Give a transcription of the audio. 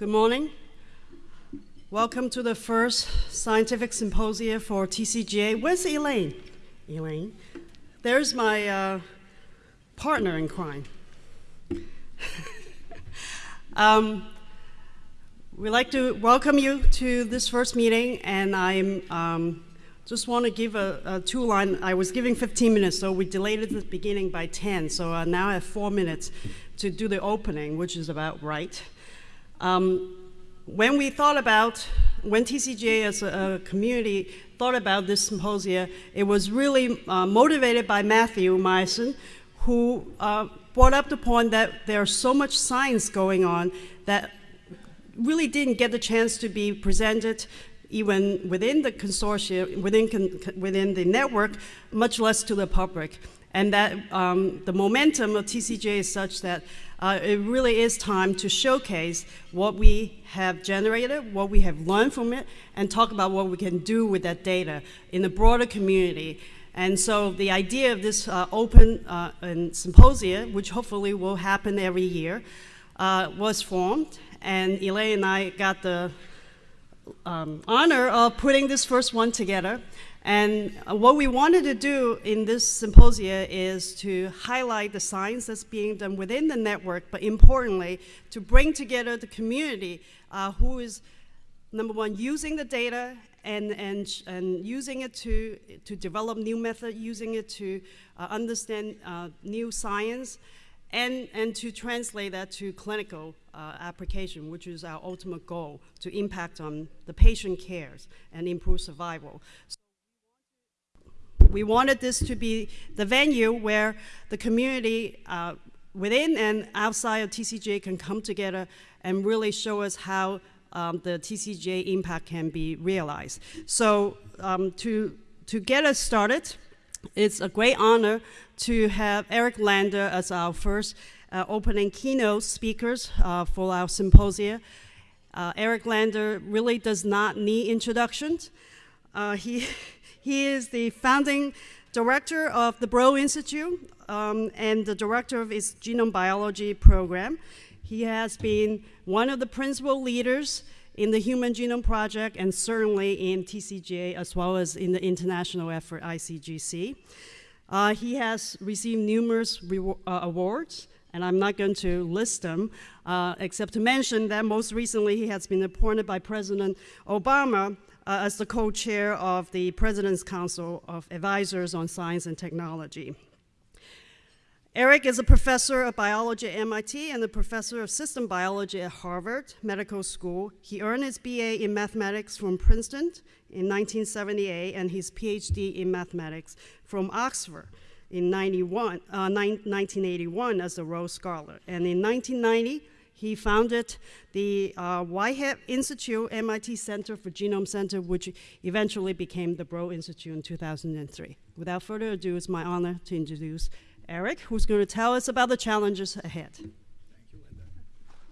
Good morning. Welcome to the first scientific symposium for TCGA. Where's Elaine? Elaine. There's my uh, partner in crime. um, we'd like to welcome you to this first meeting, and I'm um, just want to give a, a, two line. I was giving 15 minutes, so we delayed the beginning by 10. So uh, now I have four minutes to do the opening, which is about right. Um, when we thought about, when TCGA as a, community thought about this symposia, it was really uh, motivated by Matthew Meyerson, who uh, brought up the point that there's so much science going on that really didn't get the chance to be presented even within the consortium, within, within the network, much less to the public. And that um, the momentum of TCGA is such that uh, it really is time to showcase what we have generated, what we have learned from it, and talk about what we can do with that data in the broader community. And so the idea of this uh, open uh, and symposia, which hopefully will happen every year, uh, was formed. And Elaine and I got the um, honor of putting this first one together. And what we wanted to do in this symposia is to highlight the science that's being done within the network, but importantly, to bring together the community uh, who is, number one, using the data and, and, and using it to, to develop new methods, using it to uh, understand uh, new science, and, and to translate that to clinical uh, application, which is our ultimate goal, to impact on the patient cares and improve survival. So we wanted this to be the venue where the community uh, within and outside of TCGA can come together and really show us how um, the TCGA impact can be realized. So um, to, to get us started, it's a great honor to have Eric Lander as our first uh, opening keynote speakers uh, for our symposia. Uh, Eric Lander really does not need introductions. Uh, he, he is the founding director of the Broad Institute um, and the director of its genome biology program. He has been one of the principal leaders in the Human Genome Project and certainly in TCGA as well as in the international effort ICGC. Uh, he has received numerous uh, awards, and I'm not going to list them, uh, except to mention that most recently he has been appointed by President Obama uh, as the co-chair of the President's Council of Advisors on Science and Technology. Eric is a professor of biology at MIT and a professor of system biology at Harvard Medical School. He earned his BA in mathematics from Princeton in 1978 and his PhD in mathematics from Oxford in 91, uh, 1981 as a Rhodes Scholar. And in 1990, he founded the uh, Whitehead Institute, MIT Center for Genome Center, which eventually became the Broad Institute in 2003. Without further ado, it's my honor to introduce Eric, who's going to tell us about the challenges ahead.